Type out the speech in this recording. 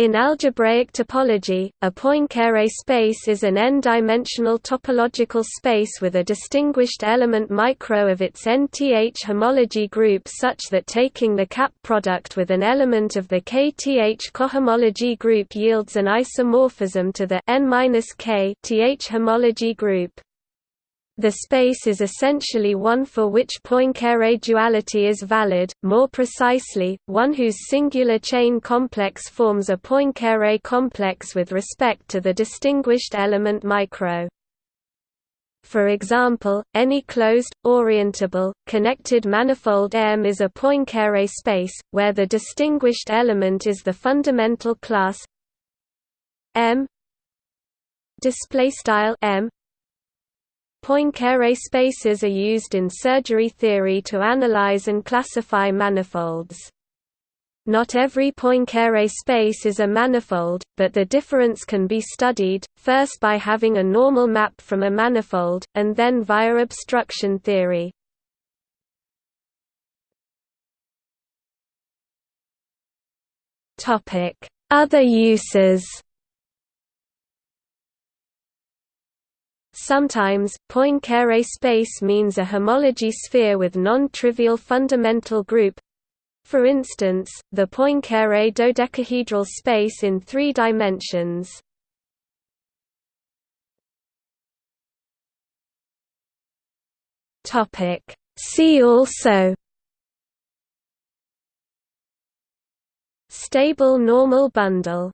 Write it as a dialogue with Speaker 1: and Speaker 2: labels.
Speaker 1: In algebraic topology, a Poincare space is an n-dimensional topological space with a distinguished element micro of its nth homology group such that taking the cap product with an element of the kth cohomology group yields an isomorphism to the n-k th homology group. The space is essentially one for which Poincare duality is valid, more precisely, one whose singular chain complex forms a Poincare complex with respect to the distinguished element micro. For example, any closed, orientable, connected manifold M is a Poincare space, where the distinguished element is the fundamental class M M Poincare spaces are used in surgery theory to analyze and classify manifolds. Not every Poincare space is a manifold, but the difference can be studied, first by having a normal map from a manifold, and then via obstruction theory. Other uses Sometimes, Poincare space means a homology sphere with non-trivial fundamental group. For instance, the Poincare dodecahedral space in three dimensions. See also Stable normal bundle